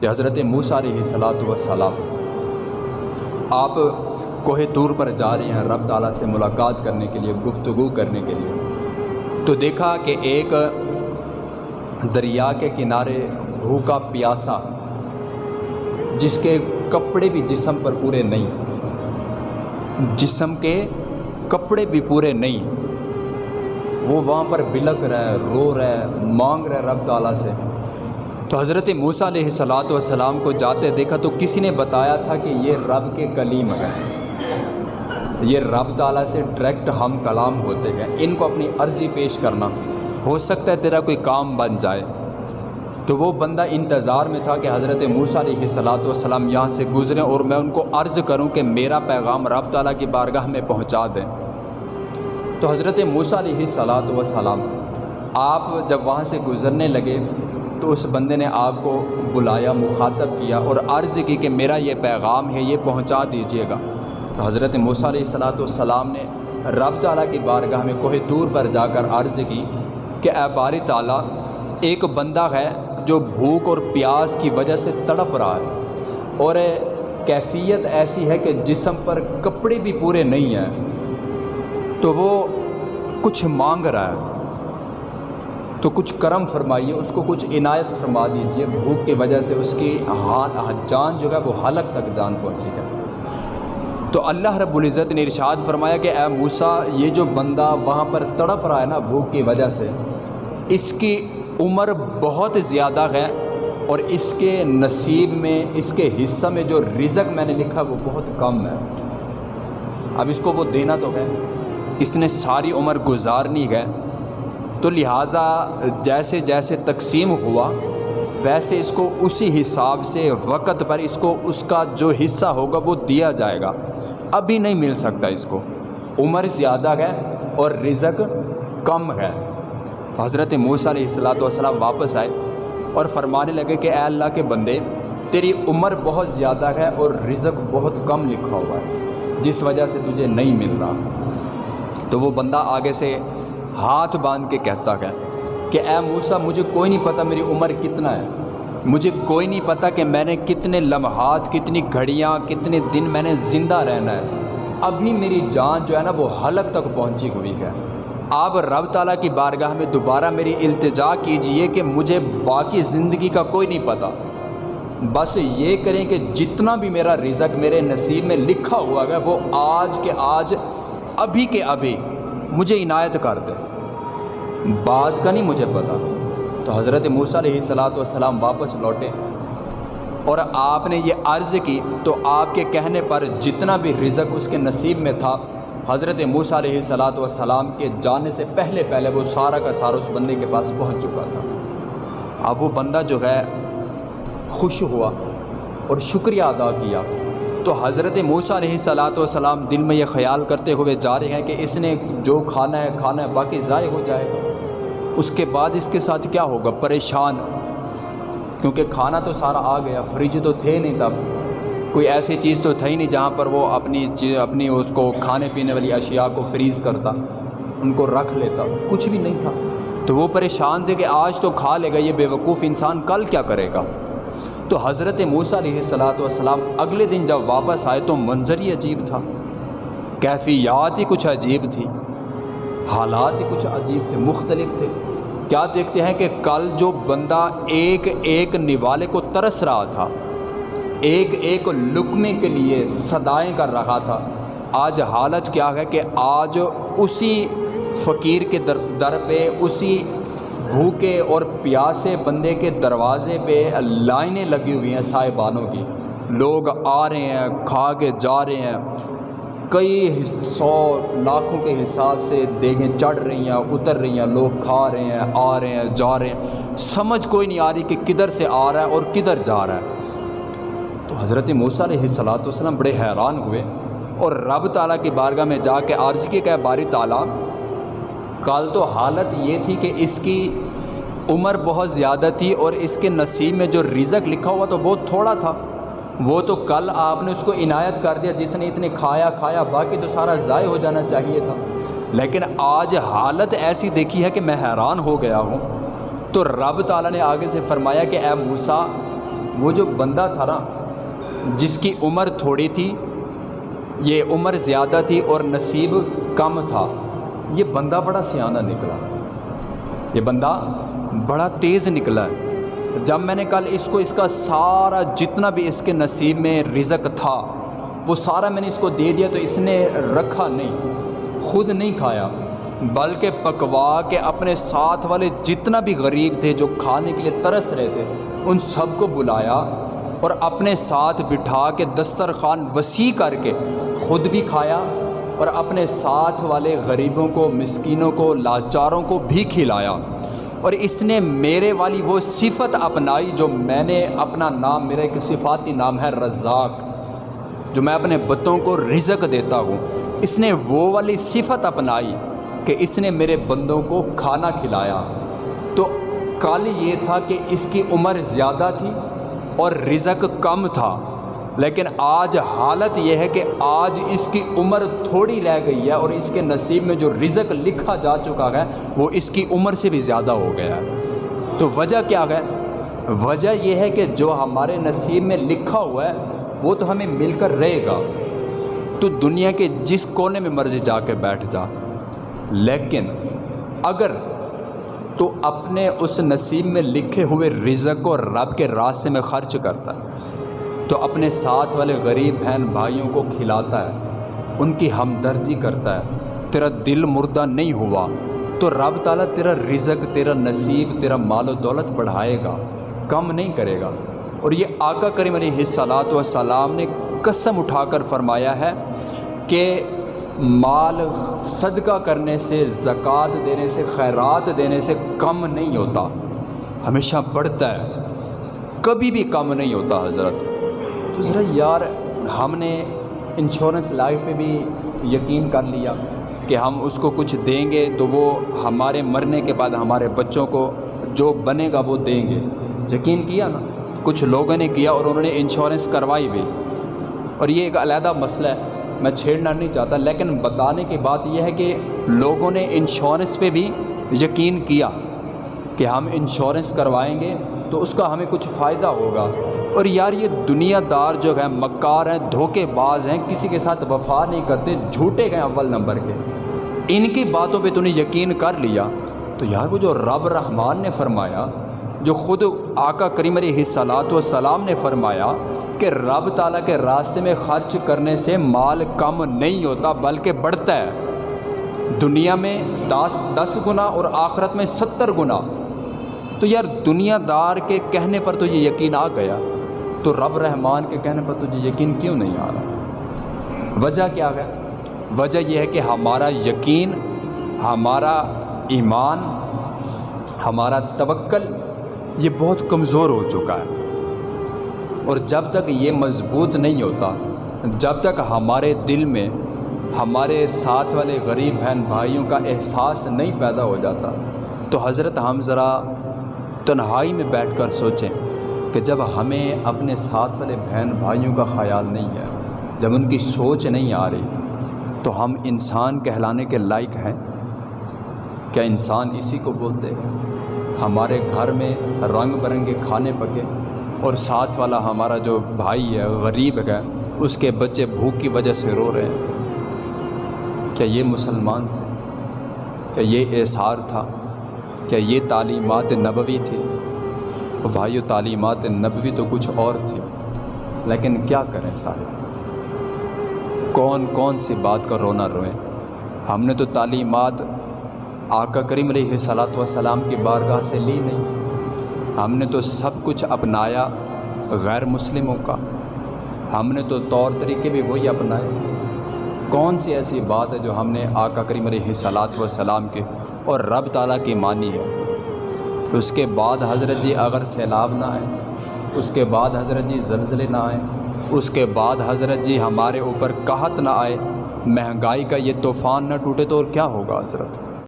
کہ حضرت موسیٰ علیہ صلاۃ وسلام آپ کوہ طور پر جا رہے ہیں رب تعالیٰ سے ملاقات کرنے کے لیے، گفتگو کرنے کے لیے۔ تو دیکھا کہ ایک دریا کے کنارے بھوکا پیاسا، جس کے کپڑے بھی جسم پر پورے نہیں، جسم کے کپڑے بھی پورے نہیں، وہ وہاں پر بلک رہا ہے، رو رہا ہے، مانگ رہا ہے رب تعالیٰ سے۔ تو حضرت موسیٰ علیہ صلاۃ والسلام کو جاتے دیکھا تو کسی نے بتایا تھا کہ یہ رب کے کلیم ہیں۔ یہ رب تعالیٰ سے ڈائریکٹ ہم کلام ہوتے ہیں۔ ان کو اپنی عرضی پیش کرنا۔ ہو سکتا ہے تیرا کوئی کام بن جائے۔ تو وہ بندہ انتظار میں تھا کہ حضرت موسیٰ علیہ صلاۃ والسلام یہاں سے گزریں اور میں ان کو عرض کروں کہ میرا پیغام رب تعالیٰ کی بارگاہ میں پہنچا دیں۔ تو حضرت موسیٰ علیہ صلاۃ وسلام آپ جب وہاں سے گزرنے لگے تو اس بندے نے آپ کو بلایا، مخاطب کیا اور عرض کی کہ میرا یہ پیغام ہے، یہ پہنچا دیجیے گا۔ تو حضرت موسیٰ علیہ صلاۃ والسلام نے رب تعالیٰ کی بارگاہ میں کوہ دور پر جا کر عرض کی کہ اے بار تعالیٰ، ایک بندہ ہے جو بھوک اور پیاس کی وجہ سے تڑپ رہا ہے اور کیفیت ایسی ہے کہ جسم پر کپڑے بھی پورے نہیں ہیں۔ تو وہ کچھ مانگ رہا ہے۔ تو کچھ کرم فرمائیے، اس کو کچھ عنایت فرما دیجیے بھوک کی وجہ سے اس کی جان جو ہے وہ حلق تک جان پہنچی ہے۔ تو اللہ رب العزت نے ارشاد فرمایا کہ اے موسیٰ، یہ جو بندہ وہاں پر تڑپ رہا ہے نا بھوک کی وجہ سے، اس کی عمر بہت زیادہ ہے اور اس کے نصیب میں، اس کے حصہ میں جو رزق میں نے لکھا وہ بہت کم ہے۔ اب اس کو وہ دینا تو ہے۔ اس نے ساری عمر گزارنی ہے۔ تو لہٰذا جیسے جیسے تقسیم ہوا، ویسے اس کو اسی حساب سے وقت پر اس کو اس کا جو حصہ ہوگا وہ دیا جائے گا۔ ابھی نہیں مل سکتا اس کو۔ عمر زیادہ ہے اور رزق کم ہے۔ حضرت موسیٰ علیہ السلاۃ والسلام واپس آئے اور فرمانے لگے کہ اے اللہ کے بندے، تیری عمر بہت زیادہ ہے اور رزق بہت کم لکھا ہوا ہے، جس وجہ سے تجھے نہیں مل رہا۔ تو وہ بندہ آگے سے ہاتھ باندھ کے کہتا ہے کہ اے موسیٰ، مجھے کوئی نہیں پتہ میری عمر کتنا ہے۔ مجھے کوئی نہیں پتہ کہ میں نے کتنے لمحات، کتنی گھڑیاں، کتنے دن میں نے زندہ رہنا ہے۔ ابھی میری جان جو ہے نا، وہ حلق تک پہنچی ہوئی ہے۔ آپ رب تعالیٰ کی بارگاہ میں دوبارہ میری التجا کیجیے کہ مجھے باقی زندگی کا کوئی نہیں پتہ بس یہ کریں کہ جتنا بھی میرا رزق میرے نصیب میں لکھا ہوا ہے، وہ آج کے آج، ابھی کے ابھی مجھے عنایت کر دے۔ بات کا نہیں مجھے پتہ۔ تو حضرت موسیٰ علیہ صلاۃ والسلام واپس لوٹے۔ اور آپ نے یہ عرض کی تو آپ کے کہنے پر جتنا بھی رزق اس کے نصیب میں تھا، حضرت موسیٰ علیہ صلاۃ والسلام کے جانے سے پہلے پہلے وہ سارا کا سارا اس بندے کے پاس پہنچ چکا تھا۔ اب وہ بندہ جو ہے، خوش ہوا اور شکریہ ادا کیا۔ تو حضرت موسیٰ علیہ صلاۃ والسلام دل میں یہ خیال کرتے ہوئے جا رہے ہیں کہ اس نے جو کھانا ہے کھانا ہے باقی ضائع ہو جائے گا۔ اس کے بعد اس کے ساتھ کیا ہوگا؟ پریشان۔ کیونکہ کھانا تو سارا آ گیا فریج تو تھے نہیں تب۔ کوئی ایسی چیز تو تھا ہی نہیں جہاں پر وہ اپنی اپنی اس کو کھانے پینے والی اشیاء کو فریز کرتا، ان کو رکھ لیتا۔ کچھ بھی نہیں تھا۔ تو وہ پریشان تھے کہ آج تو کھا لے گا یہ بے وقوف انسان، کل کیا کرے گا؟ تو حضرت موسیٰ علیہ صلاۃ والسلام اگلے دن جب واپس آئے تو منظر ہی عجیب تھا۔ کیفیات ہی کچھ عجیب تھی۔ حالات ہی کچھ عجیب تھے، مختلف تھے۔ کیا دیکھتے ہیں کہ کل جو بندہ ایک ایک نوالے کو ترس رہا تھا، ایک ایک لقمے کے لیے صدائیں کر رہا تھا، آج حالت کیا ہے کہ آج اسی فقیر کے در در پہ، اسی بھوکے اور پیاسے بندے کے دروازے پہ لائنیں لگی ہوئی ہیں صاحبانوں کی۔ لوگ آ رہے ہیں، کھا کے جا رہے ہیں۔ کئی سو لاکھوں کے حساب سے دیگیں چڑھ رہی ہیں، اتر رہی ہیں، لوگ کھا رہے ہیں، آ رہے ہیں، جا رہے ہیں۔ سمجھ کوئی نہیں آ رہی کہ کدھر سے آ رہا ہے اور کدھر جا رہا ہے۔ تو حضرت موسیٰ علیہ صلاۃ والسلام بڑے حیران ہوئے اور رب تعالیٰ کی بارگاہ میں جا کے عارضی کے کہ باری تعالیٰ، کل تو حالت یہ تھی کہ اس کی عمر بہت زیادہ تھی اور اس کے نصیب میں جو رزق لکھا ہوا تو بہت تھوڑا تھا۔ وہ تو کل آپ نے اس کو عنایت کر دیا، جس نے اتنے کھایا کھایا، باقی تو سارا ضائع ہو جانا چاہیے تھا۔ لیکن آج حالت ایسی دیکھی ہے کہ میں حیران ہو گیا ہوں۔ تو رب تعالیٰ نے آگے سے فرمایا کہ اے موسیٰ، وہ جو بندہ تھا نا، جس کی عمر تھوڑی تھی، یہ عمر زیادہ تھی اور نصیب کم تھا، یہ بندہ بڑا سیانہ نکلا۔ یہ بندہ بڑا تیز نکلا ہے۔ جب میں نے کل اس کو، اس کا سارا جتنا بھی اس کے نصیب میں رزق تھا، وہ سارا میں نے اس کو دے دیا تو اس نے رکھا نہیں، خود نہیں کھایا، بلکہ پکوا کے اپنے ساتھ والے جتنا بھی غریب تھے جو کھانے کے لیے ترس رہے تھے، ان سب کو بلایا اور اپنے ساتھ بٹھا کے دسترخوان وسیع کر کے خود بھی کھایا اور اپنے ساتھ والے غریبوں کو، مسکینوں کو، لاچاروں کو بھی کھلایا۔ اور اس نے میرے والی وہ صفت اپنائی جو میں نے اپنا نام، میرا ایک صفاتی نام ہے رزاق، جو میں اپنے بتوں کو رزق دیتا ہوں۔ اس نے وہ والی صفت اپنائی کہ اس نے میرے بندوں کو کھانا کھلایا۔ تو کال یہ تھا کہ اس کی عمر زیادہ تھی اور رزق کم تھا۔ لیکن آج حالت یہ ہے کہ آج اس کی عمر تھوڑی رہ گئی ہے اور اس کے نصیب میں جو رزق لکھا جا چکا ہے وہ اس کی عمر سے بھی زیادہ ہو گیا ہے۔ تو وجہ کیا ہے؟ وجہ یہ ہے کہ جو ہمارے نصیب میں لکھا ہوا ہے وہ تو ہمیں مل کر رہے گا۔ تو دنیا کے جس کونے میں مرضی جا کے بیٹھ جا۔ لیکن اگر تو اپنے اس نصیب میں لکھے ہوئے رزق کو رب کے راستے میں خرچ کرتا۔ ہے تو اپنے ساتھ والے غریب بہن بھائیوں کو کھلاتا ہے، ان کی ہمدردی کرتا ہے۔ تیرا دل مردہ نہیں ہوا تو رب تعالیٰ تیرا رزق، تیرا نصیب، تیرا مال و دولت بڑھائے گا، کم نہیں کرے گا۔ اور یہ آقا کریم علیہ السلاۃ وسلام نے قسم اٹھا کر فرمایا ہے کہ مال صدقہ کرنے سے، زکوٰۃ دینے سے، خیرات دینے سے کم نہیں ہوتا، ہمیشہ بڑھتا ہے، کبھی بھی کم نہیں ہوتا حضرت۔ تو ذرا یار، ہم نے انشورنس لائف پہ بھی یقین کر لیا کہ ہم اس کو کچھ دیں گے تو وہ ہمارے مرنے کے بعد ہمارے بچوں کو جو بنے گا وہ دیں گے۔ یقین کیا نا؟ کچھ لوگوں نے کیا اور انہوں نے انشورنس کروائی بھی۔ اور یہ ایک علیحدہ مسئلہ ہے، میں چھیڑنا نہیں چاہتا، لیکن بتانے کی بات یہ ہے کہ لوگوں نے انشورنس پہ بھی یقین کیا کہ ہم انشورنس کروائیں گے تو اس کا ہمیں کچھ فائدہ ہوگا۔ اور یار یہ دنیا دار جو ہے مکار ہیں دھوکے باز ہیں، کسی کے ساتھ وفا نہیں کرتے، جھوٹے گئے اول نمبر کے۔ ان کی باتوں پہ تو نے یقین کر لیا۔ تو یار وہ جو رب رحمان نے فرمایا، جو خود آقا کریم علیہ صلاحت وسلام نے فرمایا کہ رب تعالیٰ کے راستے میں خرچ کرنے سے مال کم نہیں ہوتا، بلکہ بڑھتا ہے۔ دنیا میں دس دس گنا اور آخرت میں ستر گنا۔ تو یار دنیا دار کے کہنے پر تو یہ یقین آ گیا۔ تو رب رحمان کے کہنے پر تجھے یقین کیوں نہیں آ رہا؟ وجہ کیا ہے؟ وجہ یہ ہے کہ ہمارا یقین، ہمارا ایمان، ہمارا توکل، یہ بہت کمزور ہو چکا ہے۔ اور جب تک یہ مضبوط نہیں ہوتا، جب تک ہمارے دل میں، ہمارے ساتھ والے غریب بہن بھائیوں کا احساس نہیں پیدا ہو جاتا، تو حضرت ہم ذرا تنہائی میں بیٹھ کر سوچیں۔ کہ جب ہمیں اپنے ساتھ والے بہن بھائیوں کا خیال نہیں ہے، جب ان کی سوچ نہیں آ رہی، تو ہم انسان کہلانے کے لائق ہیں؟ کیا انسان اسی کو بولتے ہیں؟ ہمارے گھر میں رنگ برنگے کھانے پکے اور ساتھ والا ہمارا جو بھائی ہے، غریب ہے، اس کے بچے بھوک کی وجہ سے رو رہے ہیں۔ کیا یہ مسلمان تھے؟ کیا یہ احسار تھا؟ کیا یہ تعلیمات نبوی تھی؟ تو بھائیو تعلیمات نبوی تو کچھ اور تھی لیکن کیا کریں صاحب؟ کون کون سی بات کا رونا روئیں؟ ہم نے تو تعلیمات آقا کریم علیہ صلاۃ وسلام کی بارگاہ سے لی نہیں۔ ہم نے تو سب کچھ اپنایا غیر مسلموں کا۔ ہم نے تو طور طریقے بھی وہی اپنائے۔ کون سی ایسی بات ہے جو ہم نے آقا کریم علیہ صلاۃ وسلام کے اور رب تعالیٰ کی مانی ہے؟ اس کے بعد حضرت جی اگر سیلاب نہ آئے، اس کے بعد حضرت جی زلزلے نہ آئیں اس کے بعد حضرت جی ہمارے اوپر قحط نہ آئے، مہنگائی کا یہ طوفان نہ ٹوٹے تو اور کیا ہوگا حضرت؟